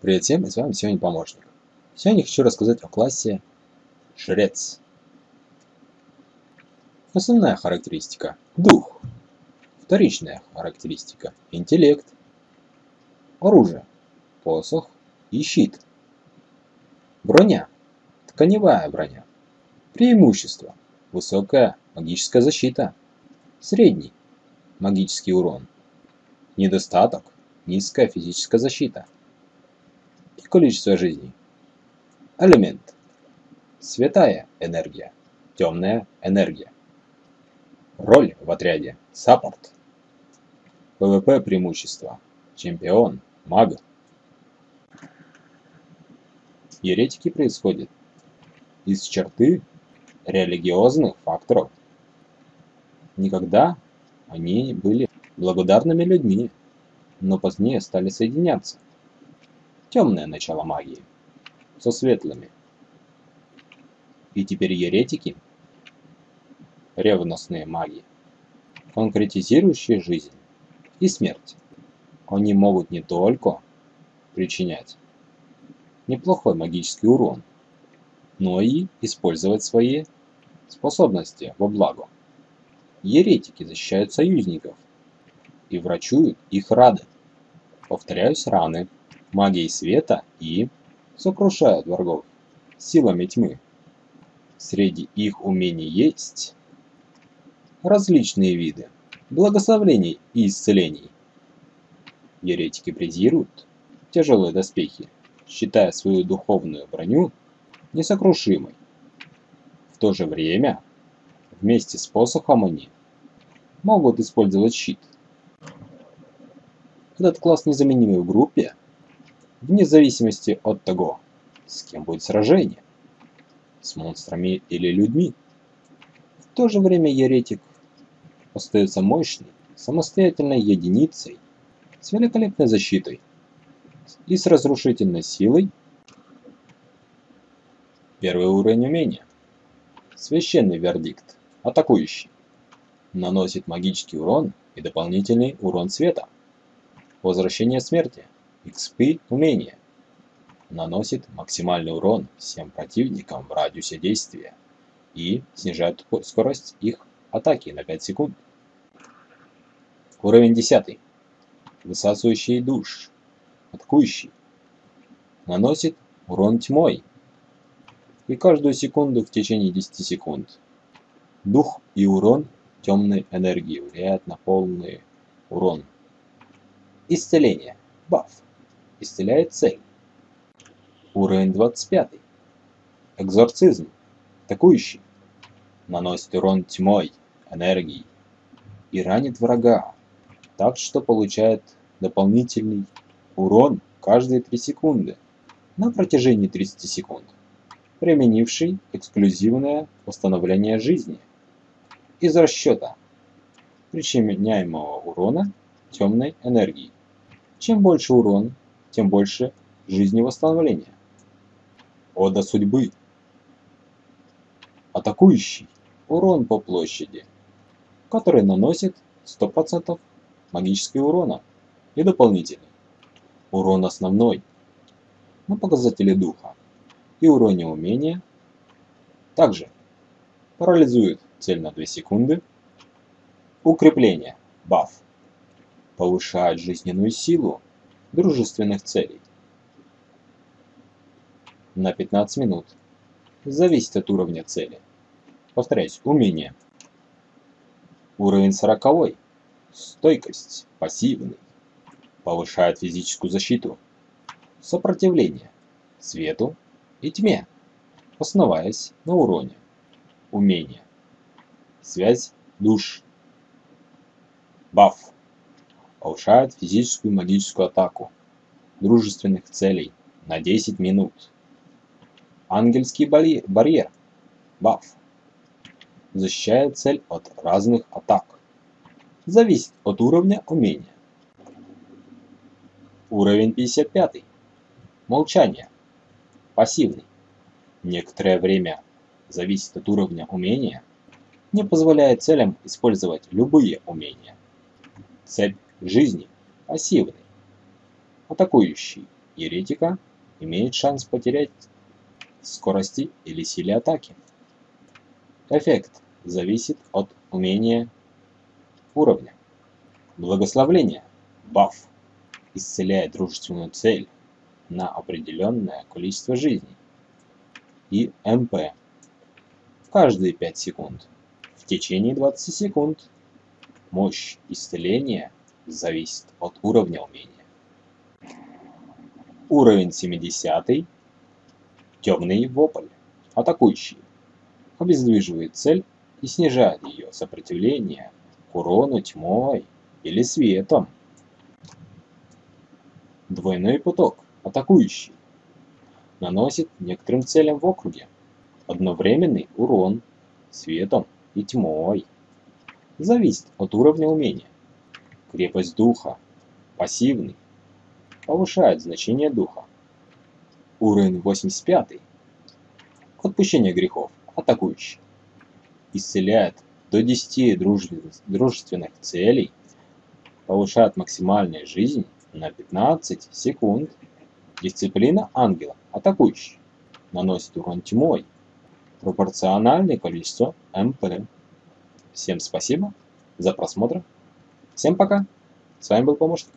Привет всем, и с вами сегодня помощник. Сегодня хочу рассказать о классе Жрец. Основная характеристика – дух. Вторичная характеристика – интеллект. Оружие – посох и щит. Броня – тканевая броня. Преимущество – высокая магическая защита. Средний – магический урон. Недостаток – низкая физическая защита количество жизней. Элемент. Светлая энергия. Темная энергия. Роль в отряде. Support. PvP преимущество. Чемпион. Маг. Еретики происходят из черты религиозных факторов. Никогда они были благодарными людьми, но позднее стали соединяться темное начало магии, со светлыми. И теперь еретики, ревностные маги, конкретизирующие жизнь и смерть, они могут не только причинять неплохой магический урон, но и использовать свои способности во благо. Еретики защищают союзников и врачуют их рады. Повторяюсь, раны магией света и сокрушают врагов силами тьмы. Среди их умений есть различные виды благословлений и исцелений. Еретики презируют тяжелые доспехи, считая свою духовную броню несокрушимой. В то же время, вместе с посохом они могут использовать щит. Этот класс незаменимый в группе, вне зависимости от того, с кем будет сражение, с монстрами или людьми. В то же время еретик остается мощной, самостоятельной единицей с великолепной защитой и с разрушительной силой. Первый уровень умения. Священный вердикт. Атакующий. Наносит магический урон и дополнительный урон света. Возвращение смерти. XP умение. Наносит максимальный урон всем противникам в радиусе действия и снижает скорость их атаки на 5 секунд. Уровень 10. Высасывающий душ. Атакующий. Наносит урон тьмой. И каждую секунду в течение 10 секунд. Дух и урон темной энергии влияют на полный урон. Исцеление. Баф исцеляет цель. Уровень 25. Экзорцизм. Атакующий. Наносит урон тьмой, энергией и ранит врага, так что получает дополнительный урон каждые 3 секунды на протяжении 30 секунд, применивший эксклюзивное восстановление жизни из расчета причиняемого урона темной энергии. Чем больше урон, тем больше жизни восстановления. Ода судьбы. Атакующий. Урон по площади, который наносит 100% магического урона и дополнительный. Урон основной на показатели духа и уроне умения. Также парализует цель на 2 секунды. Укрепление. Баф. Повышает жизненную силу дружественных целей. На 15 минут. Зависит от уровня цели. Повторяюсь, умение. Уровень 40. Стойкость. Пассивный. Повышает физическую защиту. Сопротивление. Свету и тьме. Основаясь на уроне. Умение. Связь душ. Баф повышает физическую и магическую атаку дружественных целей на 10 минут. Ангельский барьер. Баф. Защищает цель от разных атак. Зависит от уровня умения. Уровень 55. Молчание. Пассивный. Некоторое время зависит от уровня умения. Не позволяет целям использовать любые умения. Цепь жизни пассивный, атакующий еретика имеет шанс потерять скорости или силе атаки. Эффект зависит от умения уровня. Благословление. Баф. Исцеляет дружественную цель на определенное количество жизней. И МП. В каждые 5 секунд. В течение 20 секунд. Мощь исцеления зависит от уровня умения. Уровень 70. Темный вопль. Атакующий. Обездвиживает цель и снижает ее сопротивление к урону тьмой или светом. Двойной поток. Атакующий. Наносит некоторым целям в округе одновременный урон светом и тьмой. Зависит от уровня умения. Крепость духа. Пассивный повышает значение духа. Уровень 85. Отпущение грехов. Атакующий. Исцеляет до 10 дружественных целей. Повышает максимальную жизнь на 15 секунд. Дисциплина ангела. Атакующий. Наносит урон тьмой. Пропорциональное количество МП. Всем спасибо за просмотр. Всем пока. С вами был помощник.